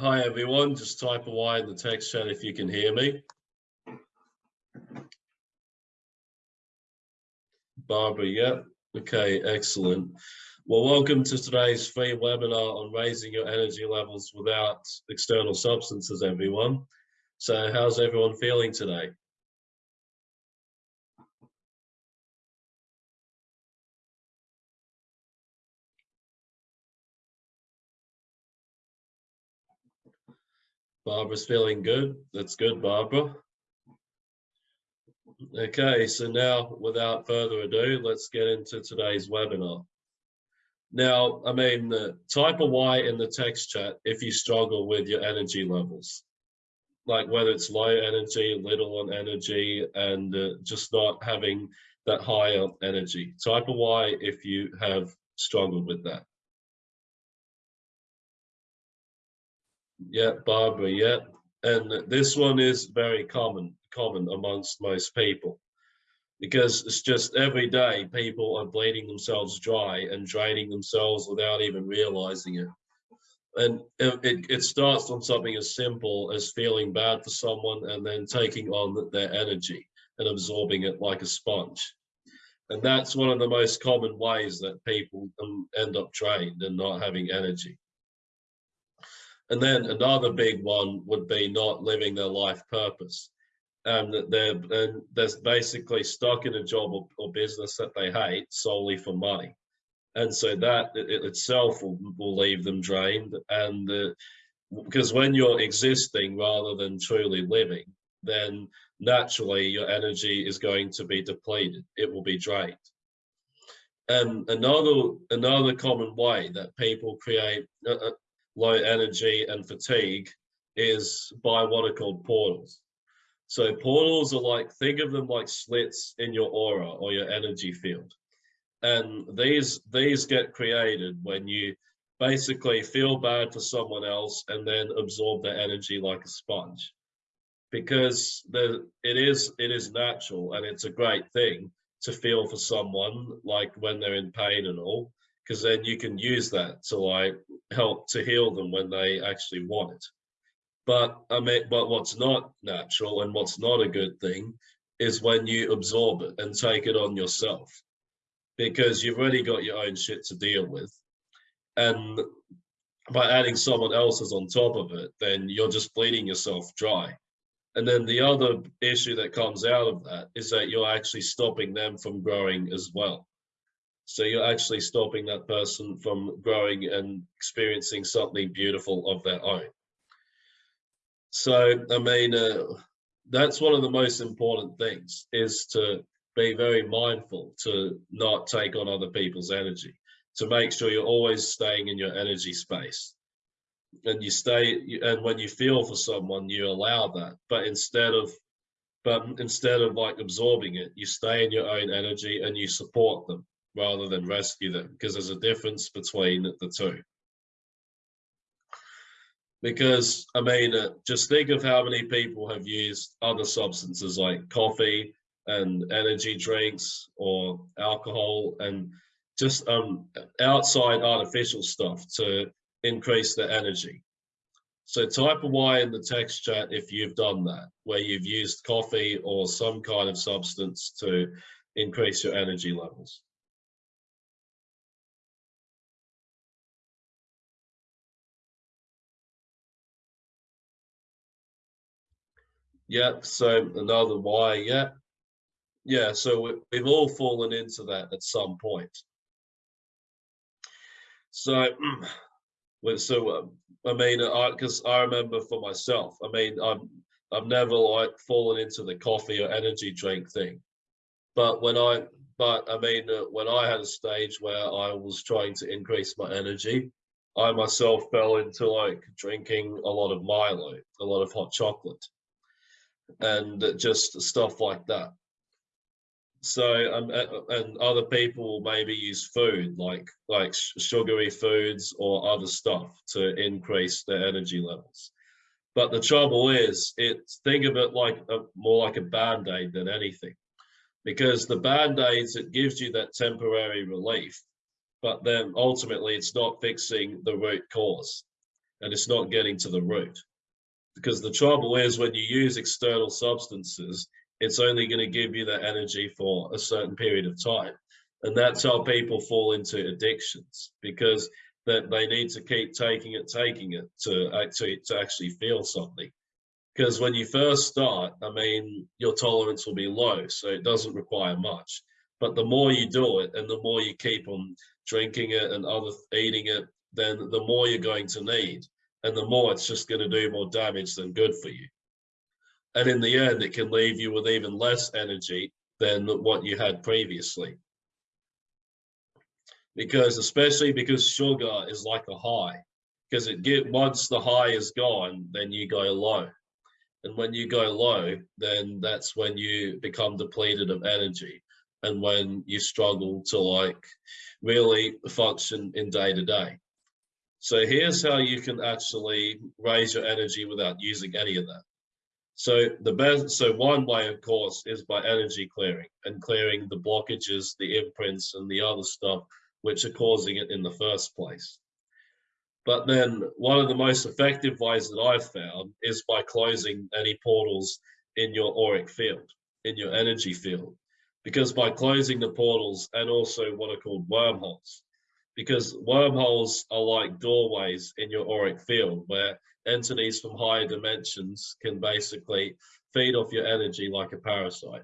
Hi everyone, just type a Y in the text chat if you can hear me. Barbara, yep. Okay, excellent. Well, welcome to today's free webinar on raising your energy levels without external substances, everyone. So how's everyone feeling today? Barbara's feeling good. That's good, Barbara. Okay, so now without further ado, let's get into today's webinar. Now, I mean, uh, type a Y in the text chat if you struggle with your energy levels, like whether it's low energy, little on energy, and uh, just not having that higher energy. Type a Y if you have struggled with that. Yeah, Barbara, yeah. And this one is very common, common amongst most people because it's just every day people are bleeding themselves dry and draining themselves without even realizing it. And it, it starts on something as simple as feeling bad for someone and then taking on their energy and absorbing it like a sponge. And that's one of the most common ways that people um, end up drained and not having energy. And then another big one would be not living their life purpose. And they're, and they're basically stuck in a job or, or business that they hate solely for money. And so that it itself will, will leave them drained. And because when you're existing rather than truly living, then naturally your energy is going to be depleted. It will be drained. And another another common way that people create uh, uh low energy and fatigue is by what are called portals. So portals are like, think of them like slits in your aura or your energy field. And these, these get created when you basically feel bad for someone else and then absorb their energy like a sponge. Because the, it is it is natural and it's a great thing to feel for someone like when they're in pain and all because then you can use that to like help to heal them when they actually want it. But I mean, but what's not natural and what's not a good thing is when you absorb it and take it on yourself because you've already got your own shit to deal with. And by adding someone else's on top of it, then you're just bleeding yourself dry. And then the other issue that comes out of that is that you're actually stopping them from growing as well. So you're actually stopping that person from growing and experiencing something beautiful of their own. So, I mean, uh, that's one of the most important things is to be very mindful to not take on other people's energy, to make sure you're always staying in your energy space. And you stay, and when you feel for someone, you allow that. But instead of, but instead of like absorbing it, you stay in your own energy and you support them rather than rescue them because there's a difference between the two. Because, I mean, uh, just think of how many people have used other substances like coffee and energy drinks or alcohol and just um, outside artificial stuff to increase their energy. So type a Y in the text chat if you've done that, where you've used coffee or some kind of substance to increase your energy levels. Yeah, so another why, yeah. Yeah, so we've all fallen into that at some point. So, so um, I mean, I because I remember for myself, I mean, I've I've never like fallen into the coffee or energy drink thing, but when I, but I mean, uh, when I had a stage where I was trying to increase my energy, I myself fell into like drinking a lot of Milo, a lot of hot chocolate and just stuff like that. So um, and other people maybe use food like like sugary foods or other stuff to increase their energy levels. But the trouble is, it think of it like a, more like a band-aid than anything, because the band-aids it gives you that temporary relief, but then ultimately it's not fixing the root cause. and it's not getting to the root. Because the trouble is when you use external substances, it's only going to give you that energy for a certain period of time. And that's how people fall into addictions because that they need to keep taking it, taking it to actually to actually feel something. Because when you first start, I mean, your tolerance will be low, so it doesn't require much. But the more you do it and the more you keep on drinking it and other eating it, then the more you're going to need. And the more it's just going to do more damage than good for you. And in the end, it can leave you with even less energy than what you had previously. Because especially because sugar is like a high, because it get once the high is gone, then you go low. And when you go low, then that's when you become depleted of energy and when you struggle to like really function in day to day. So here's how you can actually raise your energy without using any of that. So the best, so one way, of course, is by energy clearing and clearing the blockages, the imprints, and the other stuff which are causing it in the first place. But then one of the most effective ways that I've found is by closing any portals in your auric field, in your energy field because by closing the portals and also what are called wormholes, because wormholes are like doorways in your auric field where entities from higher dimensions can basically feed off your energy like a parasite.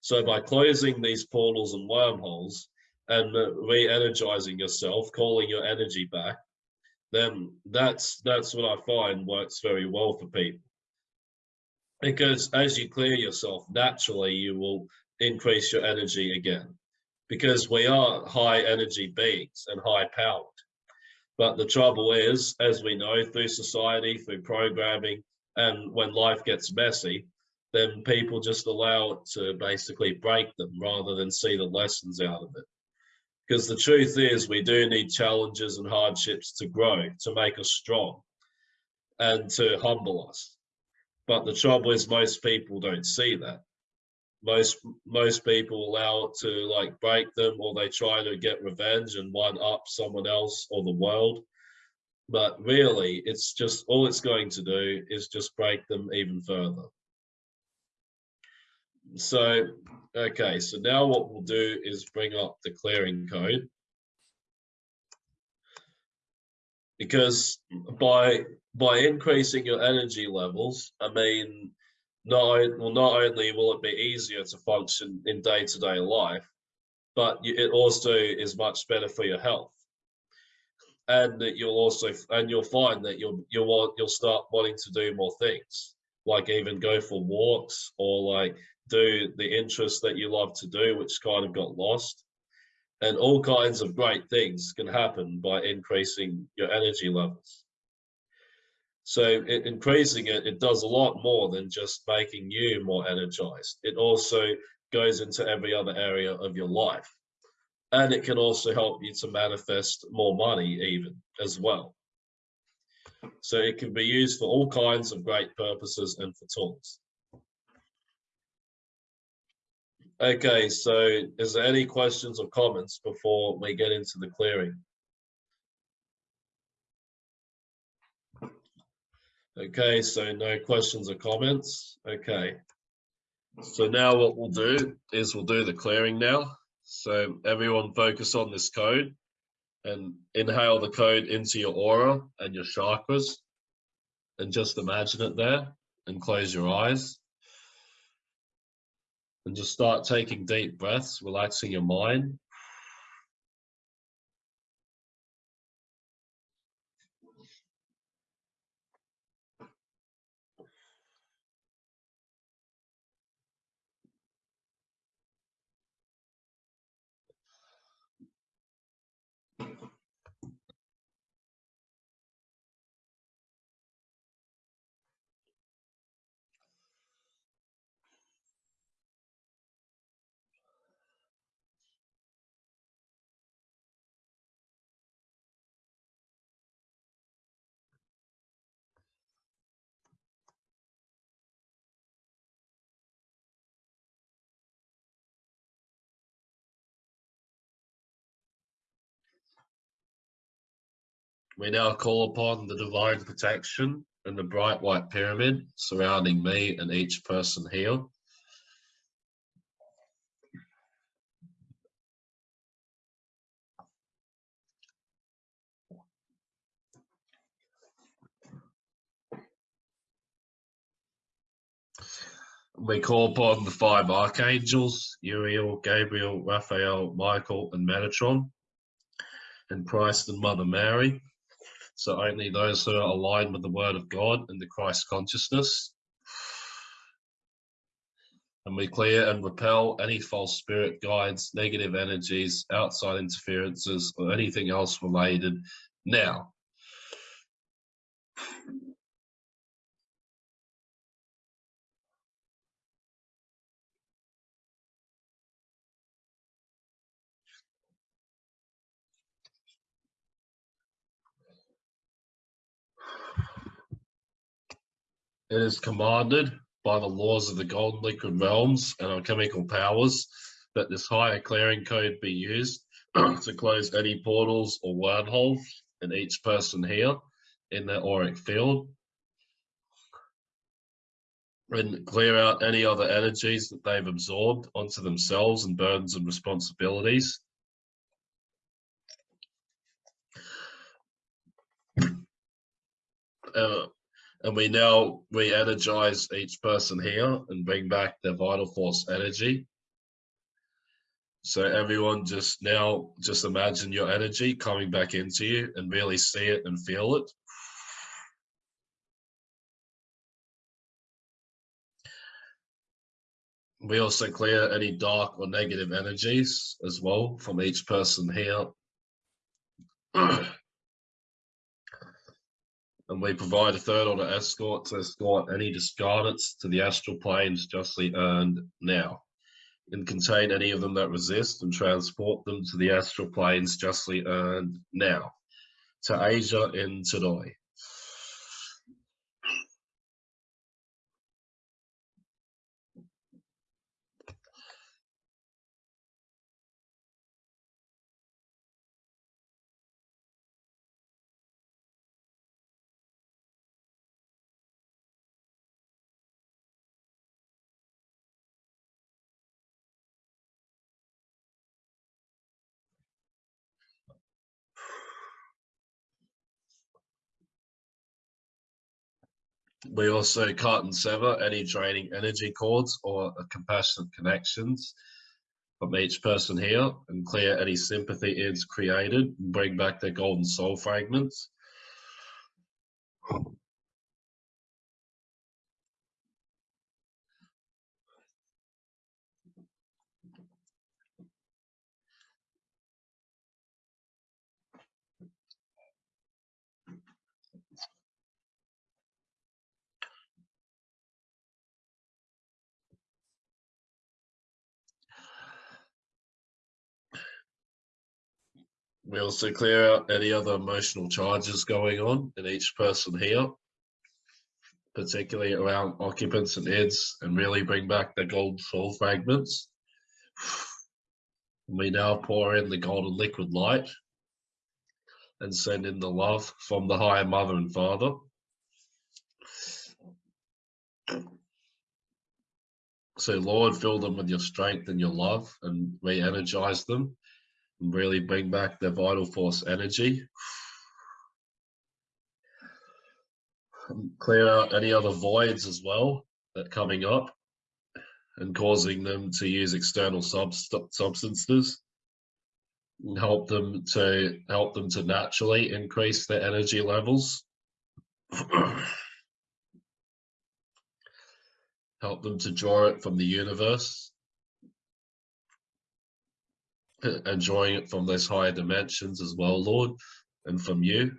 So by closing these portals and wormholes and re-energizing yourself, calling your energy back, then that's that's what I find works very well for people. Because as you clear yourself, naturally you will increase your energy again because we are high energy beings and high powered. But the trouble is, as we know through society, through programming, and when life gets messy, then people just allow it to basically break them rather than see the lessons out of it. Because the truth is, we do need challenges and hardships to grow, to make us strong, and to humble us. But the trouble is, most people don't see that most most people allow it to like break them or they try to get revenge and one up someone else or the world. But really it's just all it's going to do is just break them even further. So okay so now what we'll do is bring up the clearing code. Because by by increasing your energy levels i mean not well, not only will it be easier to function in day-to-day -day life, but it also is much better for your health. And that you'll also and you'll find that you'll you'll want you'll start wanting to do more things, like even go for walks or like do the interests that you love to do, which kind of got lost. And all kinds of great things can happen by increasing your energy levels. So it, increasing it, it does a lot more than just making you more energized. It also goes into every other area of your life. And it can also help you to manifest more money even as well. So it can be used for all kinds of great purposes and for tools. Okay, so is there any questions or comments before we get into the clearing? Okay, so no questions or comments. Okay. So now what we'll do is we'll do the clearing now. So everyone focus on this code and inhale the code into your aura and your chakras and just imagine it there and close your eyes. And just start taking deep breaths, relaxing your mind. We now call upon the divine protection and the bright white pyramid surrounding me and each person here. We call upon the five archangels, Uriel, Gabriel, Raphael, Michael, and Metatron, and Christ and Mother Mary. So only those who are aligned with the Word of God and the Christ consciousness. And we clear and repel any false spirit guides, negative energies, outside interferences, or anything else related now. It is commanded by the laws of the golden liquid realms and alchemical powers that this higher clearing code be used to close any portals or wormholes in each person here in their auric field and clear out any other energies that they've absorbed onto themselves and burdens and responsibilities. Uh, and we now re-energize each person here and bring back their vital force energy. So everyone just now, just imagine your energy coming back into you and really see it and feel it. We also clear any dark or negative energies as well from each person here. and we provide a third order escort to escort any discarnates to the astral planes justly earned now, and contain any of them that resist and transport them to the astral planes justly earned now, to Asia in today. We also cut and sever any draining energy cords or compassionate connections from each person here and clear any sympathy is created and bring back their golden soul fragments. We also clear out any other emotional charges going on in each person here, particularly around occupants and heads, and really bring back the gold soul fragments. We now pour in the golden liquid light and send in the love from the higher mother and father. So Lord, fill them with your strength and your love and re-energize them and really bring back the vital force energy. Clear out any other voids as well that coming up and causing them to use external sub substances help them to help them to naturally increase their energy levels. help them to draw it from the universe enjoying it from those higher dimensions as well, Lord, and from you.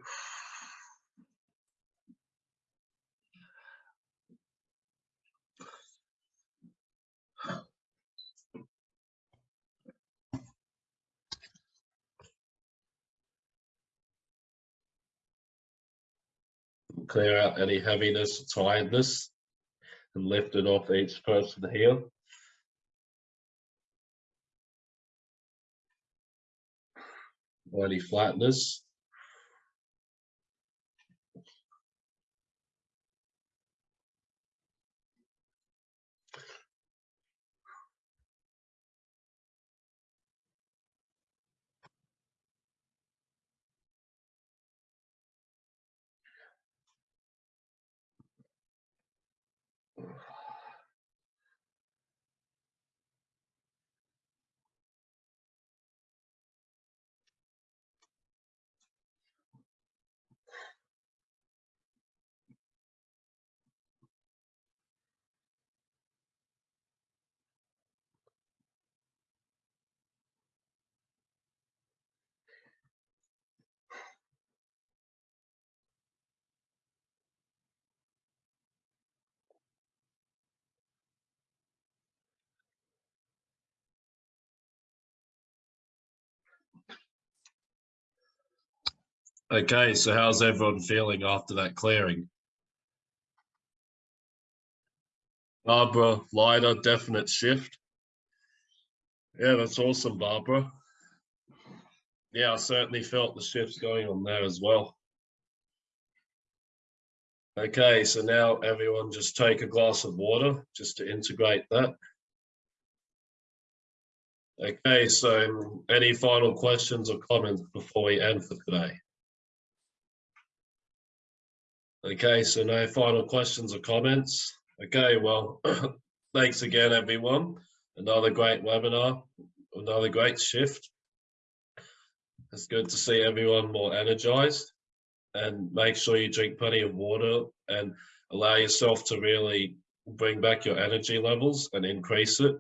Clear out any heaviness, tiredness, and lift it off each person here. Any flatness. Okay, so how's everyone feeling after that clearing? Barbara, lighter, definite shift. Yeah, that's awesome, Barbara. Yeah, I certainly felt the shifts going on there as well. Okay, so now everyone just take a glass of water just to integrate that. Okay, so any final questions or comments before we end for today? Okay, so no final questions or comments. Okay, well, thanks again, everyone. Another great webinar, another great shift. It's good to see everyone more energized and make sure you drink plenty of water and allow yourself to really bring back your energy levels and increase it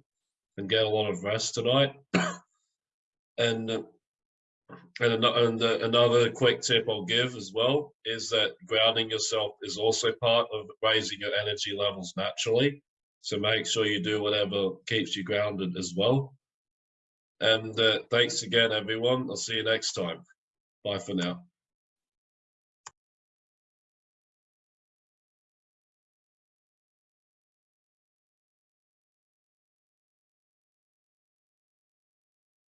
and get a lot of rest tonight. and and, and uh, another quick tip I'll give as well is that grounding yourself is also part of raising your energy levels naturally. So make sure you do whatever keeps you grounded as well. And uh, thanks again, everyone. I'll see you next time. Bye for now.